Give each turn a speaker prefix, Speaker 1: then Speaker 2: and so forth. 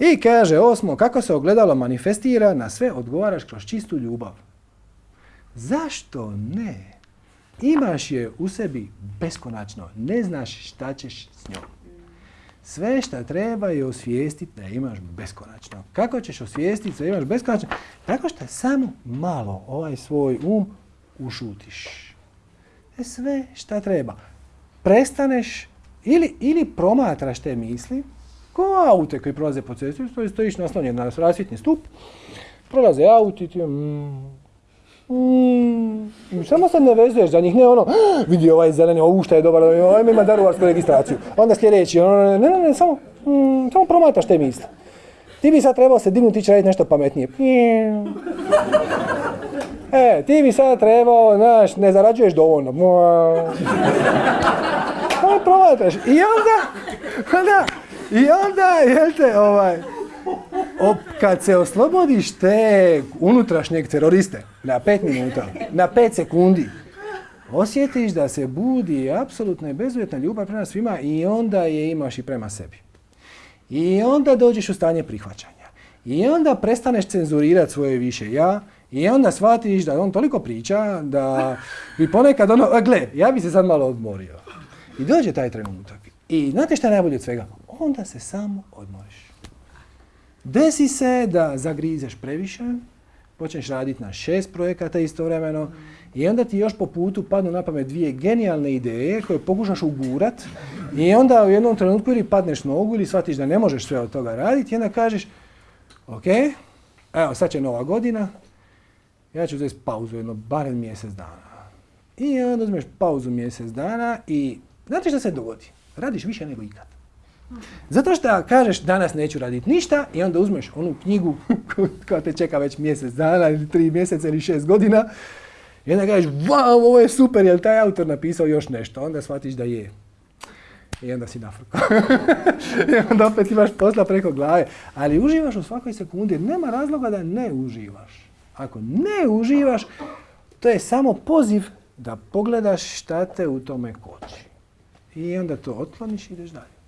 Speaker 1: I kaže osmo, kako se ogledalo manifestira, na sve odgovaraš kroz čistu ljubav. Zašto ne? Imaš je u sebi beskonačno, ne znaš šta ćeš s njom. Sve što treba je osvijestiti da imaš beskonačno. Kako ćeš osvijestiti da imaš beskonačno? Tako što samo malo ovaj svoj um ušutiš. E sve šta treba. Prestaneš ili, ili promatraš te misli, ko aute koji prolaze po cesti, stojiš naslonjen na rasvjetni stup, prolaze auti, ti mm, Mm, samo se ne vezuješ za njih, ne ono, vidi ovaj zeleni, ovu šta je dobar, ovaj ima daruvarsku registraciju. Onda sljedeći, ono, ne, ne, ne, samo, mm, samo promataš te misli. Ti bi sad trebao se dignuti i raditi nešto pametnije. E, ti bi sad trebao, znaš, ne zarađuješ dovoljno. Samo promataš. I onda, onda, i onda, jel te, ovaj, kad se oslobodiš te unutrašnjeg teroriste na pet minuta, na pet sekundi, osjetiš da se budi apsolutna i bezuvjetna ljubav prema svima i onda je imaš i prema sebi. I onda dođeš u stanje prihvaćanja. I onda prestaneš cenzurirati svoje više ja i onda shvatiš da on toliko priča da bi ponekad ono, gle, ja bi se sad malo odmorio. I dođe taj trenutak. I znate šta je najbolje od svega? Onda se samo odmoriš. Desi se da zagrizeš previše, počneš raditi na šest projekata istovremeno i onda ti još po putu padnu na pamet dvije genijalne ideje koje pokušaš ugurat i onda u jednom trenutku ili padneš nogu ili shvatiš da ne možeš sve od toga raditi i onda kažeš ok, evo sad će nova godina, ja ću uzeti pauzu jedno barem mjesec dana. I onda uzmeš pauzu mjesec dana i znate što se dogodi? Radiš više nego ikad. Zato što kažeš danas neću raditi ništa i onda uzmeš onu knjigu koja te čeka već mjesec dana ili tri mjeseca ili šest godina i onda kažeš wow, ovo je super, je li taj autor napisao još nešto? Onda shvatiš da je. I onda si nafrko. I onda opet imaš posla preko glave. Ali uživaš u svakoj sekundi. Nema razloga da ne uživaš. Ako ne uživaš, to je samo poziv da pogledaš šta te u tome koči. I onda to otkloniš i ideš dalje.